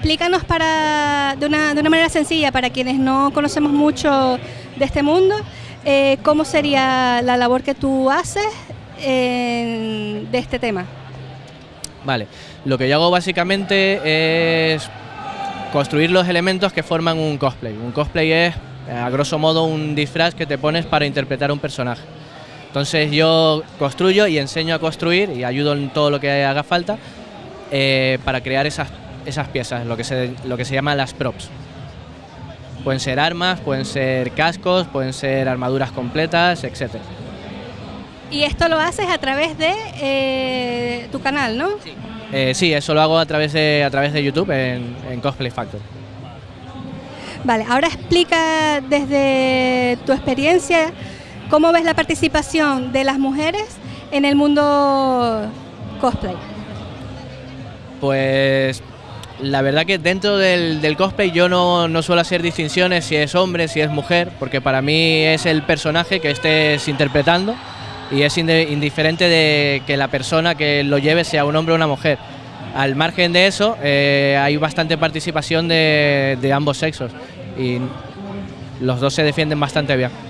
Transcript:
explícanos para, de, una, de una manera sencilla, para quienes no conocemos mucho de este mundo, eh, cómo sería la labor que tú haces de este tema. Vale, lo que yo hago básicamente es construir los elementos que forman un cosplay. Un cosplay es, a grosso modo, un disfraz que te pones para interpretar un personaje. Entonces yo construyo y enseño a construir y ayudo en todo lo que haga falta eh, para crear esas, esas piezas, lo que, se, lo que se llama las props. Pueden ser armas, pueden ser cascos, pueden ser armaduras completas, etc. Y esto lo haces a través de eh, tu canal, ¿no? Sí. Eh, sí, eso lo hago a través de, a través de YouTube en, en Cosplay Factor. Vale, ahora explica desde tu experiencia cómo ves la participación de las mujeres en el mundo cosplay. Pues la verdad que dentro del, cosplay yo no, no, suelo hacer distinciones si es hombre, si es mujer, porque para mí es el personaje que estés interpretando y es indiferente de que la persona que lo lleve sea un hombre o una mujer. Al margen de eso, eh, hay bastante participación de, de ambos sexos y los dos se defienden bastante bien.